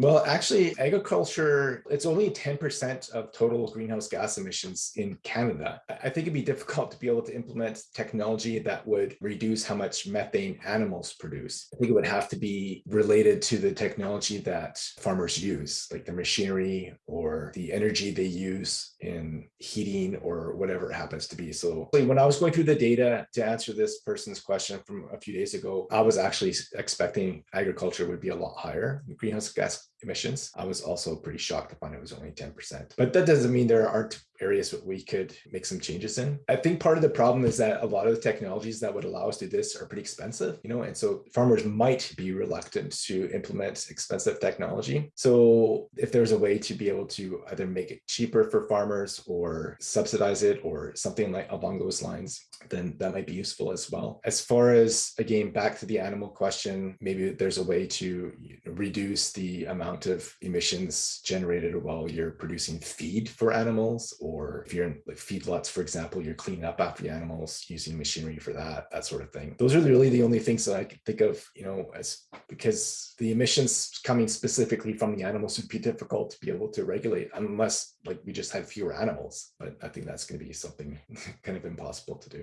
Well, actually, agriculture, it's only 10% of total greenhouse gas emissions in Canada. I think it'd be difficult to be able to implement technology that would reduce how much methane animals produce. I think it would have to be related to the technology that farmers use, like the machinery or the energy they use in heating or whatever it happens to be. So when I was going through the data to answer this person's question from a few days ago, I was actually expecting agriculture would be a lot higher greenhouse gas emissions. I was also pretty shocked to find it was only 10%. But that doesn't mean there aren't areas that we could make some changes in. I think part of the problem is that a lot of the technologies that would allow us to do this are pretty expensive, you know, and so farmers might be reluctant to implement expensive technology. So if there's a way to be able to either make it cheaper for farmers or subsidize it or something like along those lines, then that might be useful as well. As far as, again, back to the animal question, maybe there's a way to reduce the amount of emissions generated while you're producing feed for animals or if you're in like feedlots, for example, you're cleaning up after the animals using machinery for that, that sort of thing. Those are really the only things that I can think of, you know, as because the emissions coming specifically from the animals would be difficult to be able to regulate unless like we just had fewer animals. But I think that's going to be something kind of impossible to do.